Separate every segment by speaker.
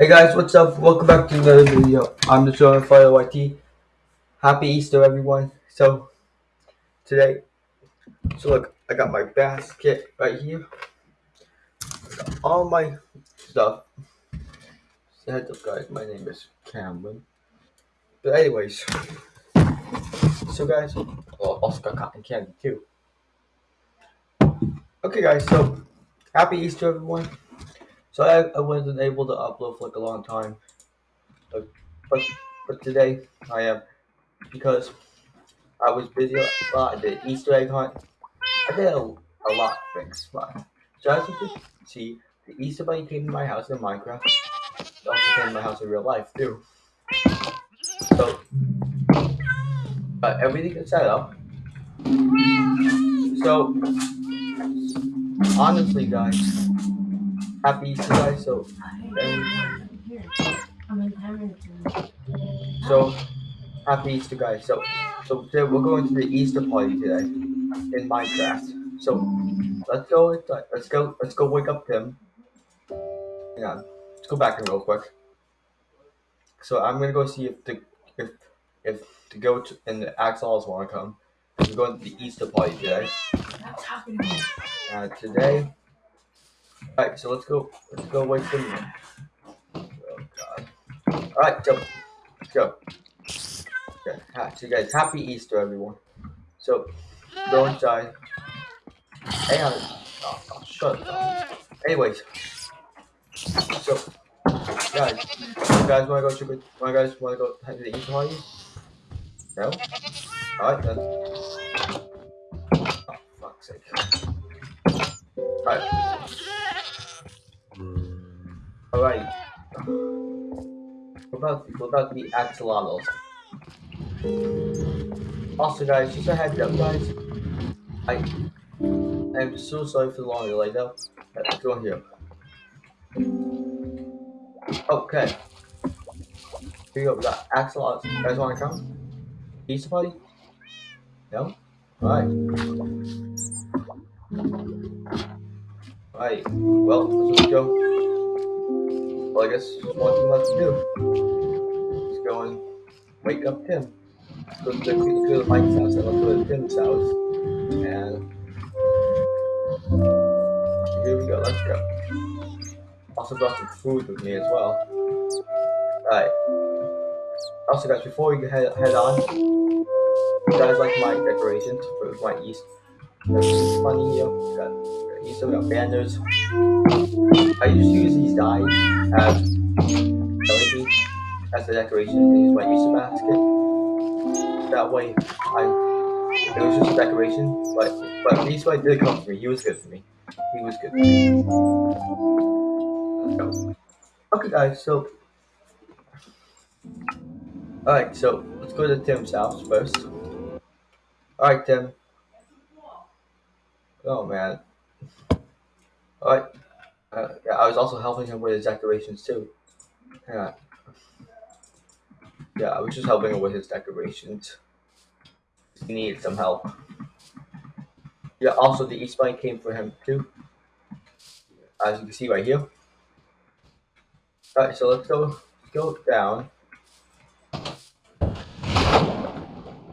Speaker 1: Hey guys, what's up? Welcome back to another video. I'm the show Fire YT. Happy Easter, everyone. So, today, so look, I got my basket right here. all my stuff. So heads up, guys. My name is Cameron. But anyways, so guys, well, also got cotton candy too. Okay, guys. So, happy Easter, everyone. So I, I wasn't able to upload for like a long time, but but, but today I am because I was busy a lot. I did Easter egg hunt. I did a, a lot of things. But, so as you can see, the Easter bunny came to my house in Minecraft. It also came to my house in real life too. So, but everything is set up. So, honestly, guys happy Easter, guys. So, so happy Easter, guys. So, so today we're going to the Easter party today in Minecraft. So, let's go. Let's go. Let's go wake up Tim. Hang on. Let's go back in real quick. So I'm gonna go see if the if if the goat and the axolotls want to come. We're going to the Easter party today. Uh, today Alright, so let's go. Let's go wait for them. Oh god. Alright. Let's go. Okay, so guys, happy Easter, everyone. So, go inside. Hang on. Oh, oh, shut up. Anyways. So, guys, you guys wanna go to the, you guys wanna go to the Easter party? No? Alright then. Oh, fuck's sake. Alright. Alright. What about, what about the axolotls? Also guys, just a heads up guys. I am so sorry for the long delay though. Let's go here. Okay. Here you go, we got axolotls. You guys wanna come? Pizza party? No? Alright. Alright, well, let's go. Well, I guess one thing left to do is go and wake up Tim. Go to, the, go to Mike's house and let's go to Tim's house. And here we go, let's go. Also brought some food with me as well. Alright. Also guys, before we head, head on, you guys like my decorations for my East. That's funny, you know, got Easter, we got banners. I just use these dyes as LED as a decoration and use my Easter basket. That way, I it was just a decoration, but but these way did come for me. He was good for me. He was good for me. Okay, guys. So, all right. So let's go to Tim's house first. All right, Tim. Oh man. All right. Uh, yeah, I was also helping him with his decorations too. Yeah. Yeah, I was just helping him with his decorations. He needed some help. Yeah, also the East Bunny came for him too. As you can see right here. Alright, so let's go let's go down.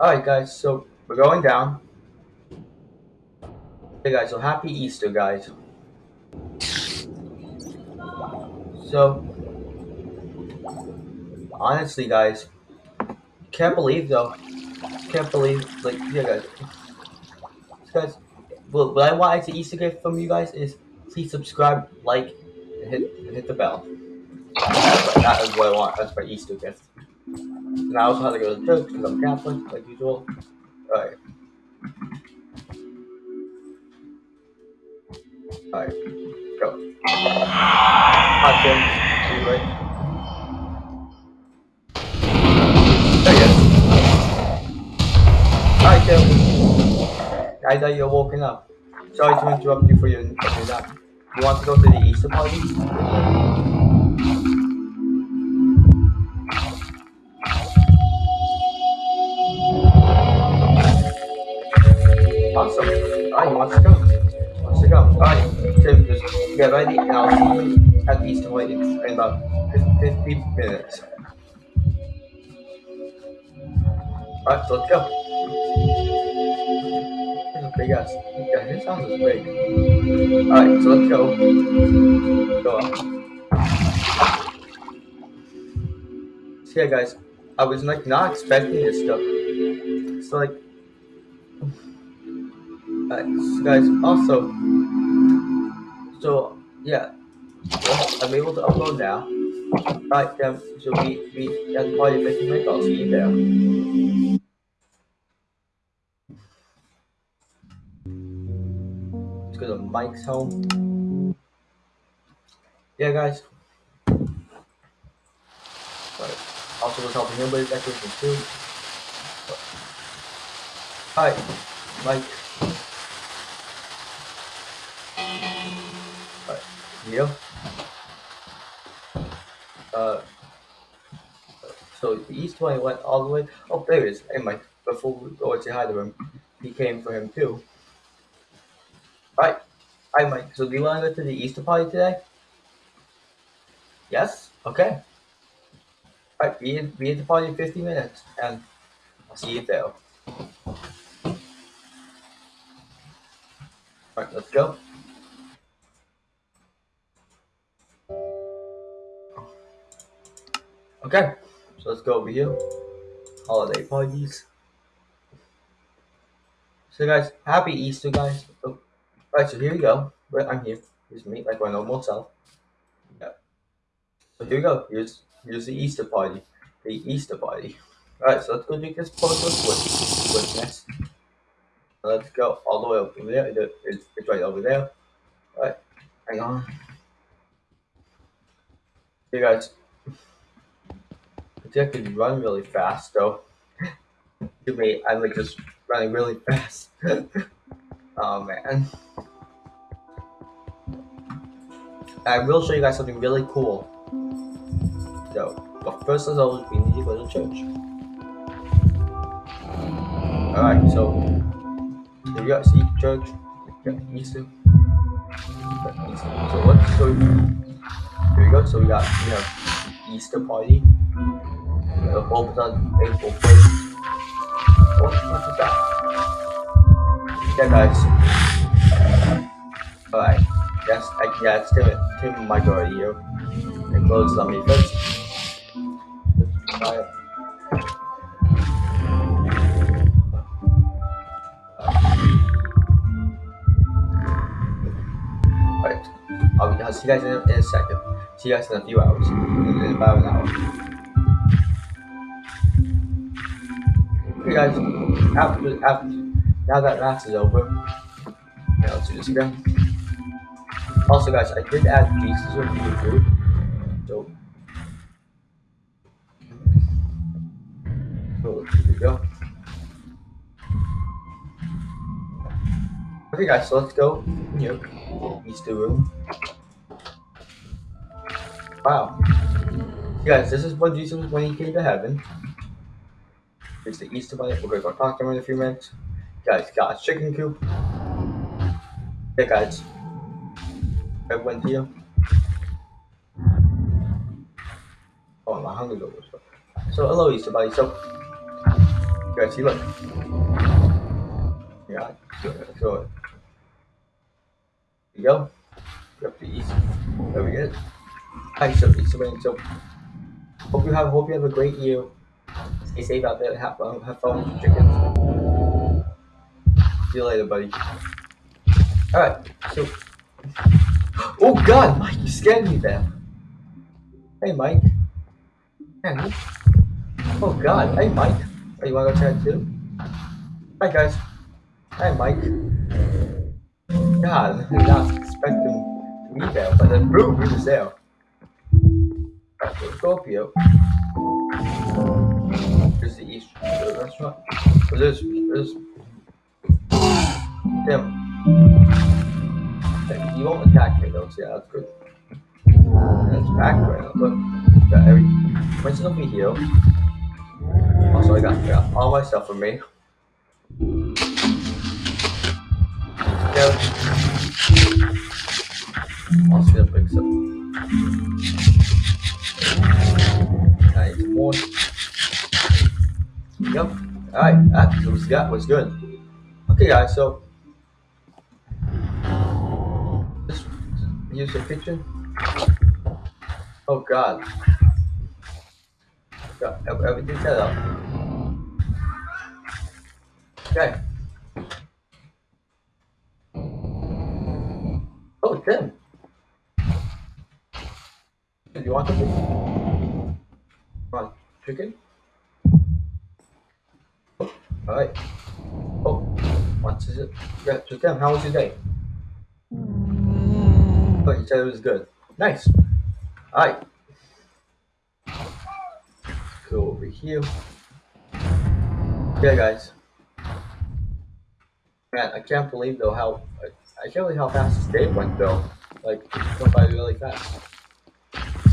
Speaker 1: Alright guys, so we're going down. Hey guys, so happy Easter guys. So, honestly, guys, can't believe though. Can't believe, like, yeah, guys. Guys, what, what I want as an Easter gift from you guys is please subscribe, like, and hit, and hit the bell. That is what I want. That's my Easter gift. And I also have to go to church because I'm Catholic, like usual. Alright. Alright, go. Hi, Tim. Are you right? There you Hi, Tim. I thought you were walking up. Sorry to interrupt you for your, your nap. You want to go to the Easter party? Awesome. Alright, he wants to go. Wants to go. Alright, Tim, just get ready and I'll see you at Easter in about 50 minutes. Alright, so let's go. Big ass. Yeah, this house is big. Alright, so let's go. Go up. So yeah, guys, I was like not expecting this stuff. So like, alright, so guys, also, so yeah, I'm able to upload now. Right, then, so we, we, party 50 minutes, I'll see you there. Let's go to Mike's home. Yeah, guys. Also was helping him but with decorations too. Hi, Mike. Alright, Uh, so the east one went all the way. Oh, there he is. Hey, Mike. Before we go say hi to him, he came for him too. Right. Hi, Mike. So do you want to go to the Easter party today? Yes? Okay. Alright, be, be at the party in 50 minutes, and I'll see you there. Alright, let's go. Okay, so let's go over here. Holiday parties. So guys, happy Easter guys. Oh, Alright, so here we go. Right, I'm here. Here's me, like my normal self. Yeah. So here we go. Here's here's the Easter party. The Easter party. Alright, so let's go drink this portal with witness. Let's go all the way over there. It- It's, it's right over there. Alright, hang on. Hey guys. I can run really fast though. To me, I'm like just running really fast. oh man. I will show you guys something really cool. So, but first as always, we need to go to church. Alright, so here we go, see church. Yeah, Easter. So let's go. Here we go. So we got we have Easter party. First. What that? Yeah, guys. Alright. Yes, I, yeah, it's Tim, Tim Mike already here. And closes on me first. Alright. Alright. I'll, see you guys in a, in a second. See you guys in a few hours. In about an hour. Okay, guys. After, after, now that mass is over, let's do this again. Also, guys, I did add pieces of YouTube. So, so here we go. Okay, guys, so let's go here. Easter room. Wow. Guys, this is what Jesus when he came to heaven. It's the Easter bunny. We're gonna go talk to him in a few minutes. Guys, got a chicken coop. Yeah, guys. Everyone here. Oh, my hungry dog was So, hello, Easter bunny. So, guys see, look. Yeah, so, so here you go. Up to Easter. There we go. Hi, so Easter bunny. So, hope you have hope you have a great year. Stay safe out there. Have fun. Have fun with chickens. See you later, buddy. All right. So, oh God, Mike, you scared me there. Hey, Mike. Man, oh God. Hey, Mike. Oh, you wanna go chat too? Hi, guys. Hi, Mike. God, I did not expect him to be there, but then boom, he was there. Alright, restaurant. So there's, there's, Tim. Okay, You won't attack me though, so yeah, that's good. It's packed right now, look. Got every, will be here. Also, I got, got all my stuff for me. Yeah. Also, gonna pick some. Nice more. Yep. Alright, that was that was good. Okay guys, so just use the kitchen. Oh god. Got everything set up. Okay. Oh, Tim. Do you want something? Come on, chicken? Alright. Oh, what is it? Yeah, so Tim, how was your day? Hmm. Oh, you said it was good. Nice. Alright. Go over here. Yeah, guys. Man, I can't believe though how I can't believe how fast this day went though. Like it went by really fast.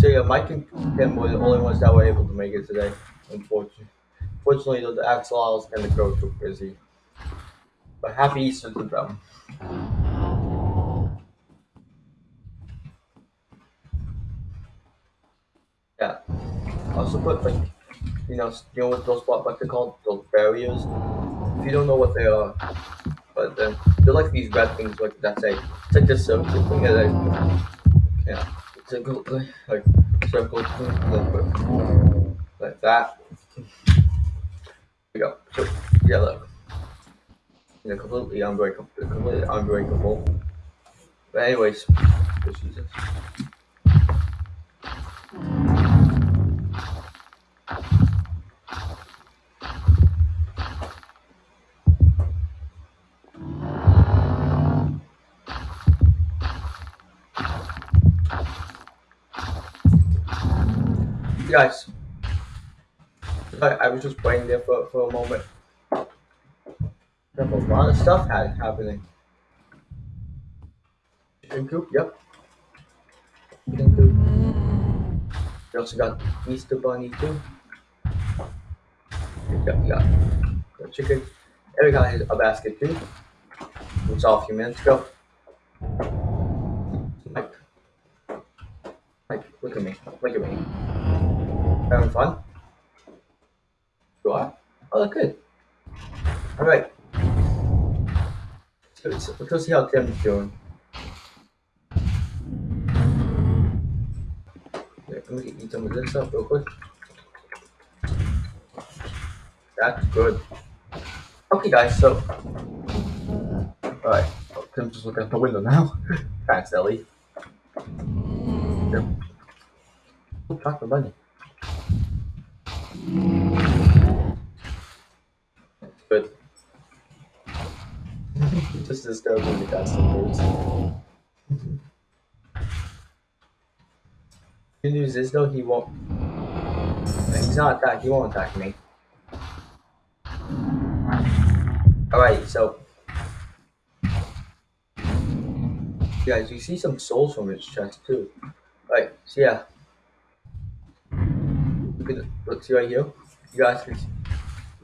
Speaker 1: So yeah, Mike and Tim were the only ones that were able to make it today. Unfortunately, fortunately, the Axolotls and the coach were busy. But happy Easter to them. Yeah. Also put like you know you know what those what what they called those barriers. If you don't know what they are, but then they're like these red things like that say it's like this circle thing that yeah it's like like, circle like, like that. We go. So yeah look. You know, completely unbreakable completely unbreakable. But anyways, just use guys. I, I was just waiting there for, for a moment. There's a lot of stuff had, happening. Chicken coop, yep. Chicken coop. We also got Easter Bunny too. Yep, we got the chicken. And we got a basket too. We saw a few minutes ago. Mike. Mike, look at me. Look at me. Having fun? You are? Oh, good. Alright. So, so, let's go see how Tim's doing. Let me eat some of this up real quick. That's good. Okay, guys, so. Alright. Oh, Tim's just looking at the window now. Thanks, silly. Yep. Oh, chocolate bunny. But just discovering the customers. Good news is though he won't. He's not attack. He won't attack me. All right, so guys, you see some souls from his chest too. All right, so yeah. You can look see right here. You guys can see,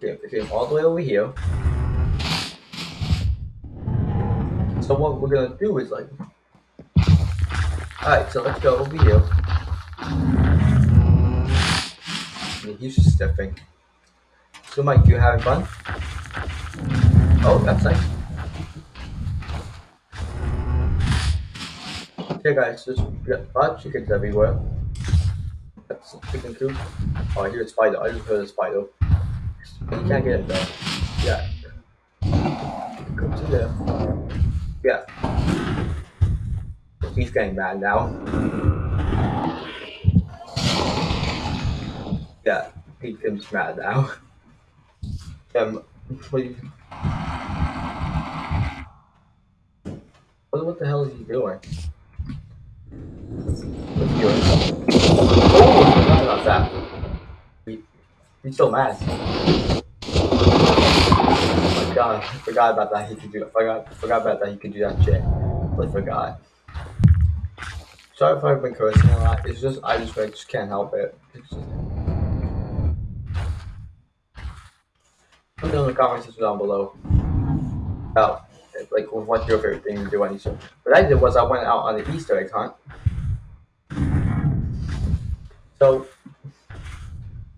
Speaker 1: came, came all the way over here. So what we're gonna do is like, alright, so let's go over here. And he's just stepping. So Mike, you having fun? Oh, that's nice. Okay guys, a lot of chickens everywhere. That's a chicken coop. Oh, I hear a spider. I just heard a spider. You can't get it though. Yeah. Go to the. Yeah. He's getting mad now. Yeah, he gets mad now. Um, what, what, what the hell is he doing? What's he doing? Oh, I forgot about that. He, he's so mad I forgot about that. He could do. I forgot. Forgot about that. He could do that shit. I forgot. Sorry if I've been cursing a lot. It's just I just I just can't help it. Just... Put it in the comments down below. About like what's your favorite thing to do on Easter. What I did was I went out on the Easter egg hunt. So,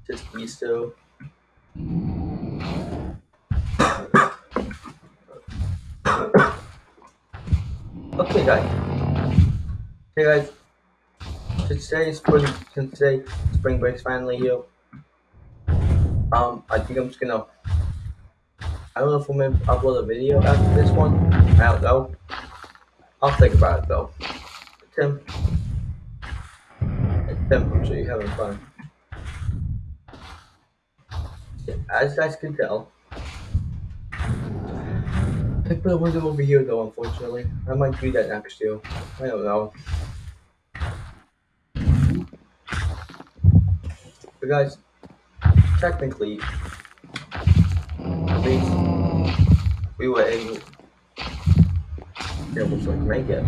Speaker 1: just these two. Guys. Hey, guys. Today is spring, today spring break's finally here, um, I think I'm just gonna. I don't know if I'm gonna upload a video after this one. I don't know. I'll think about it though. Tim. Tim, I'm sure you're having fun. As you guys can tell, I put a window over here though, unfortunately. I might do that next year. I don't know. But guys, technically, at least we were able, able to make it.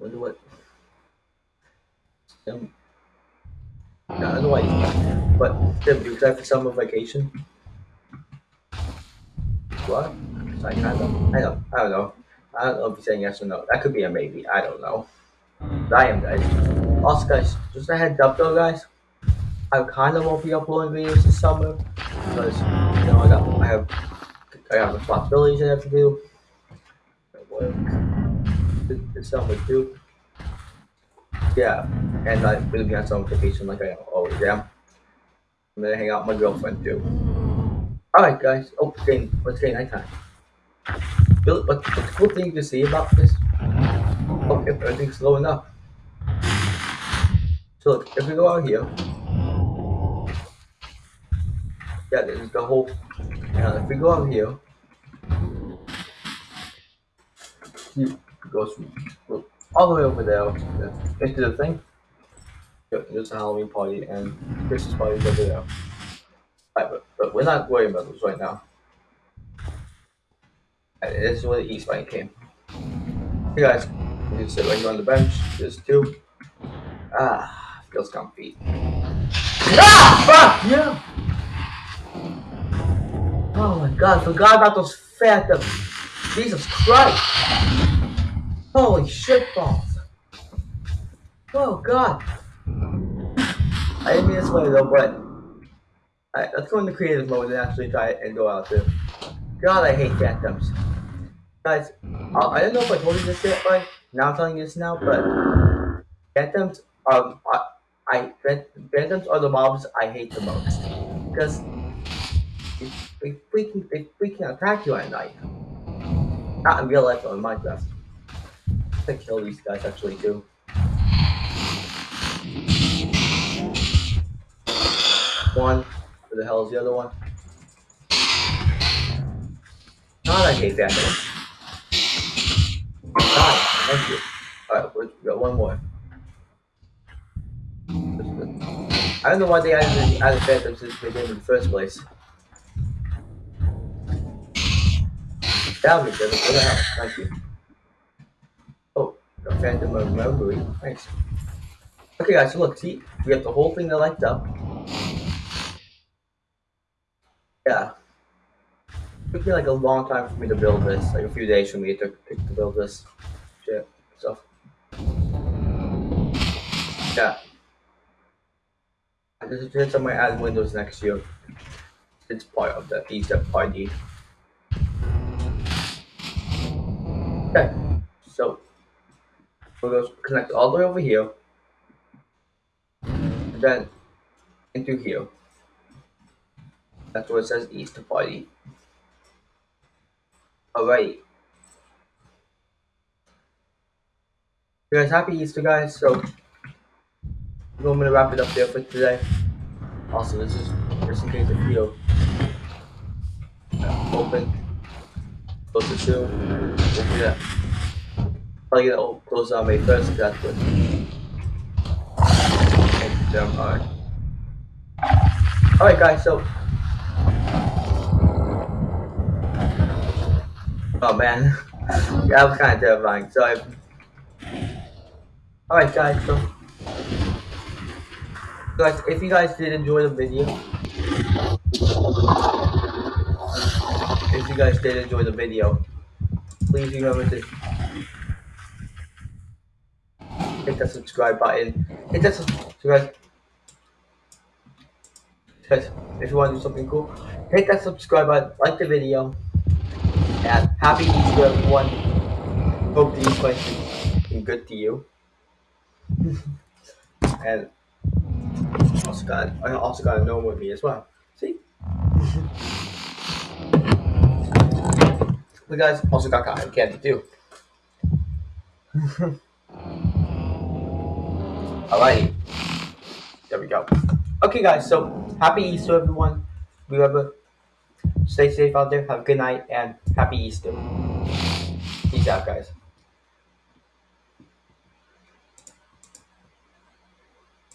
Speaker 1: Wonder what. Um, no, otherwise, but Tim, do you excited for summer vacation? What? I kind of, I don't, I don't know. I don't know if you're saying yes or no. That could be a maybe. I don't know. But I am, guys. Also, guys, just a heads up though, guys. I kind of won't be uploading videos this summer because you know I got I have I have responsibilities I have to do. Work this, this summer too. Yeah, and I'm gonna be on summer vacation like I always am. I'm gonna hang out with my girlfriend too. Alright guys, oh it's getting it's getting nighttime. But, the cool thing to see about this, oh, if everything's slowing up. So look, if we go out here, yeah, there's the whole. Now, if we go out here, you goes all the way over there into the thing. There's a Halloween party and Christmas party over there. Right, but, but we're not worrying about those right now. This is where the East Bank came. Hey guys, you can sit right here on the bench. There's two. Ah, feels comfy. Ah! Fuck! Yeah! Oh my god, forgot about those phantoms. Jesus Christ! Holy shit balls! Oh god! I didn't mean this way though, but Alright, let's go into creative mode and actually try it and go out there. God, I hate phantoms. Guys, I, I don't know if I told you this yet, but now I'm telling you this now, but phantoms, um, I, I phantoms are the mobs I hate the most because they, they freaking they freaking attack you at night. Not in real life, but in Minecraft. I kill these guys actually too. One. Where the hell is the other one? God, I hate that one. God, thank you. Alright, we got one more. I don't know why they added, added phantoms into the game in the first place. Down me, Devin. What the hell? Thank you. Oh, got phantom membrane. Nice. Okay, guys, so look, see, we got the whole thing that lights up. Yeah. It took me like a long time for me to build this, like a few days for me to, to build this shit stuff. Yeah. I just did some add windows next year. It's part of the Easter party. Okay, so we're going to connect all the way over here, and then into here. That's where it says Easter party. Alright. You guys happy Easter guys? So I'm gonna wrap it up there for today. Also this is just in case the video uh, open. Close it soon. We'll that. Probably gonna close on May first that's what. Alright guys, so Oh man, that was kind of terrifying. So I. Alright, guys. So, guys, if you guys did enjoy the video, if you guys did enjoy the video, please remember to hit that subscribe button. Hit that subscribe. Guys, if you want to do something cool, hit that subscribe button, like the video, and happy Easter, everyone. Hope these questions be good to you. and also got I also got a gnome with me as well. See? we guys also got cotton candy too. Alrighty. There we go. Okay guys, so happy Easter everyone. Remember, stay safe out there, have a good night, and happy Easter. Peace out guys.